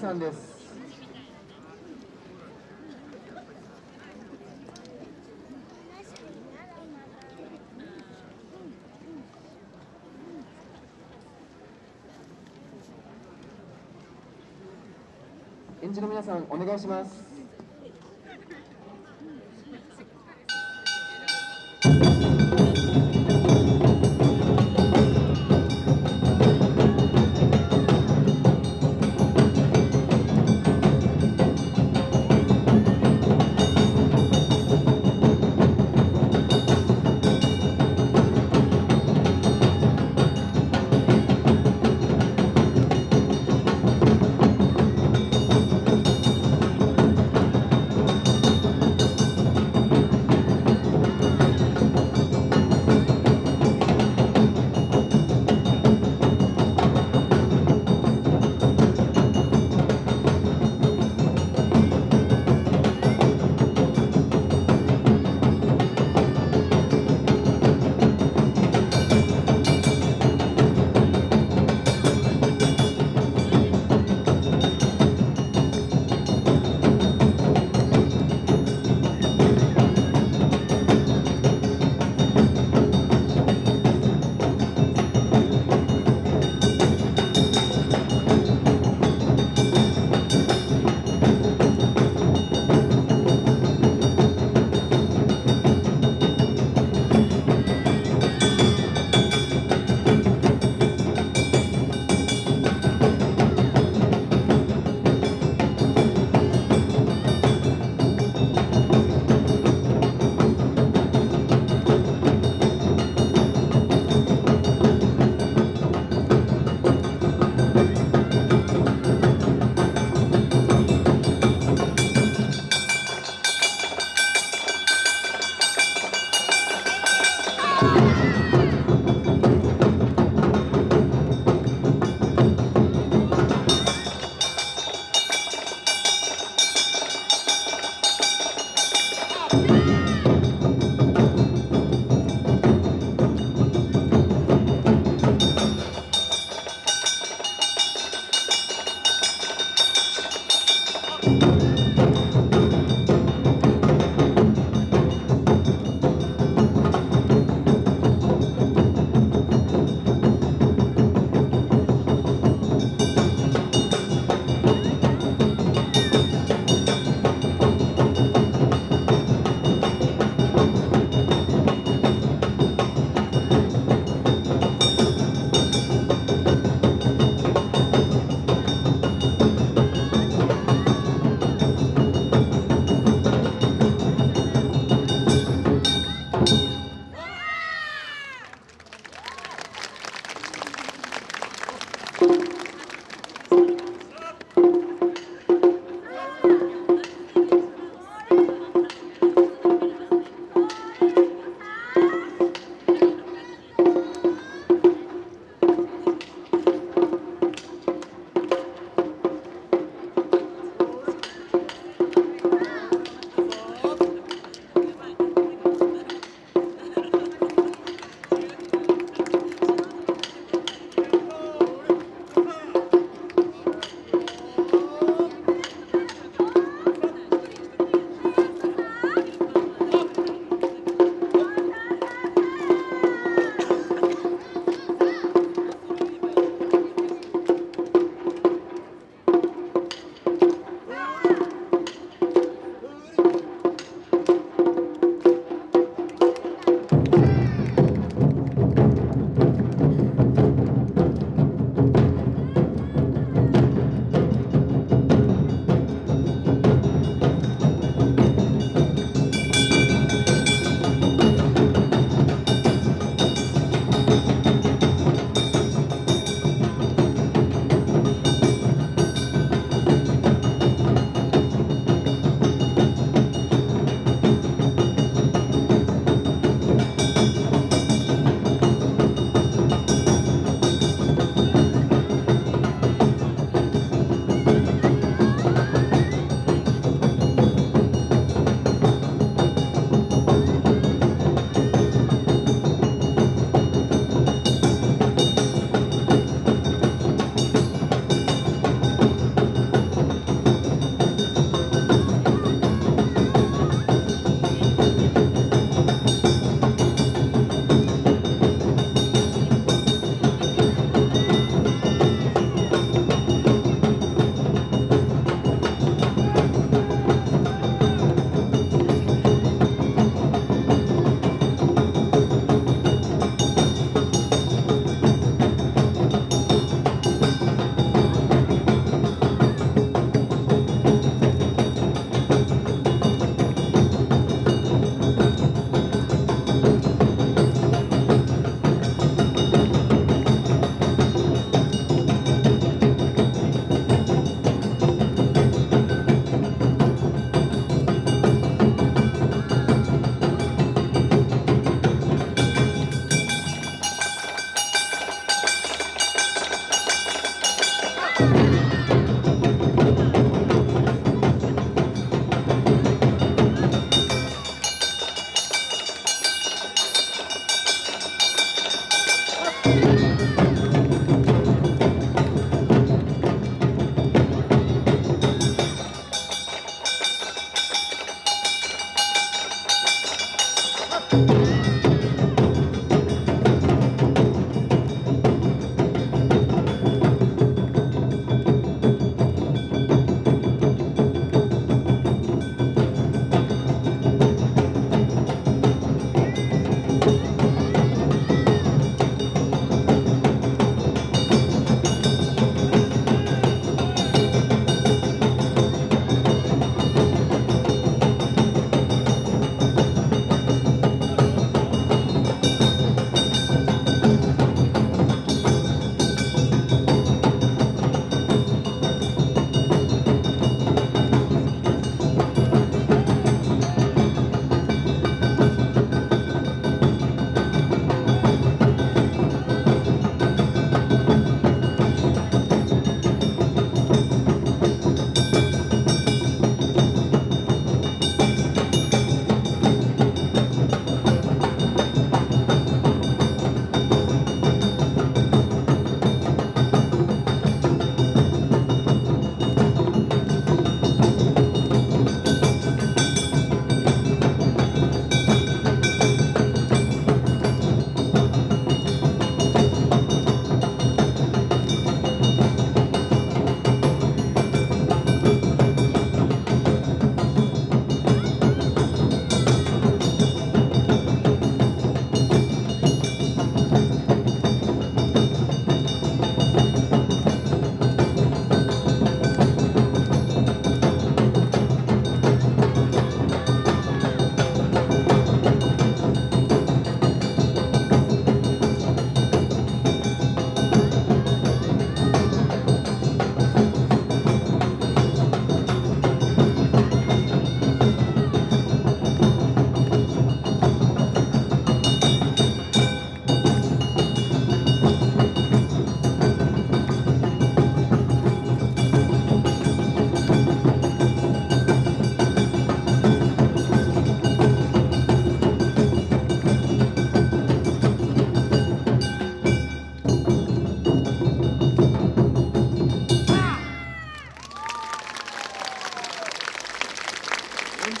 さんです。園児の皆さんお願いします。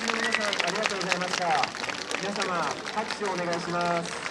の皆さんありがとうございました。皆様拍手をお願いします。